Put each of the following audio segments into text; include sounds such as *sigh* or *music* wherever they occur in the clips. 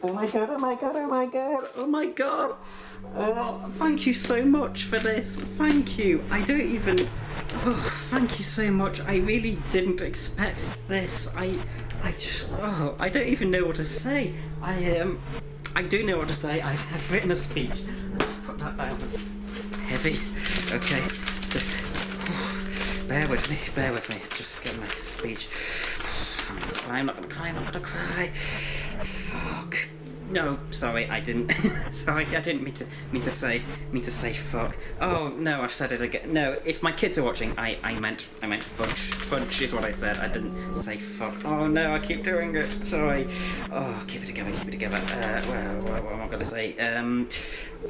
Oh my god, oh my god, oh my god, oh my god. Oh, thank you so much for this. Thank you. I don't even. Oh, thank you so much. I really didn't expect this. I. I just. Oh, I don't even know what to say. I, um. I do know what to say. I have written a speech. Let's just put that down. It's heavy. Okay. Just. Bear with me, bear with me. Just get my speech. I'm not gonna cry, I'm not gonna cry, I'm not gonna cry. Fuck. No, sorry, I didn't. *laughs* sorry, I didn't mean to mean to say mean to say fuck. Oh no, I've said it again. No, if my kids are watching, I I meant I meant fudge. Fudge is what I said. I didn't say fuck. Oh no, I keep doing it. Sorry. Oh, keep it together, keep it together. Uh, well, what, what am I gonna say? Um,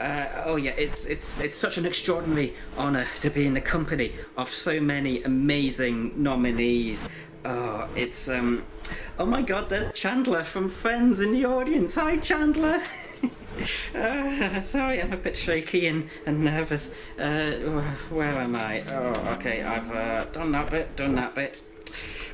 uh, oh yeah, it's it's it's such an extraordinary honour to be in the company of so many amazing nominees. Oh, it's um. Oh my God! There's Chandler from Friends in the audience. Hi, Chandler. *laughs* uh, sorry, I'm a bit shaky and, and nervous. Uh, where am I? Oh, okay. I've uh, done that bit. Done that bit.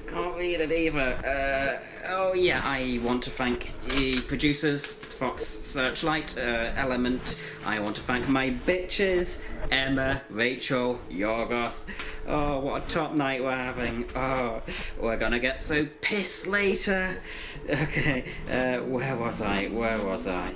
Can't read it either. Uh, oh yeah, I want to thank the producers, Fox Searchlight, uh, Element. I want to thank my bitches, Emma, Rachel, Yorgos. Oh, what a top night we're having. Oh, we're gonna get so pissed later. *laughs* Okay, uh, where was I? Where was I?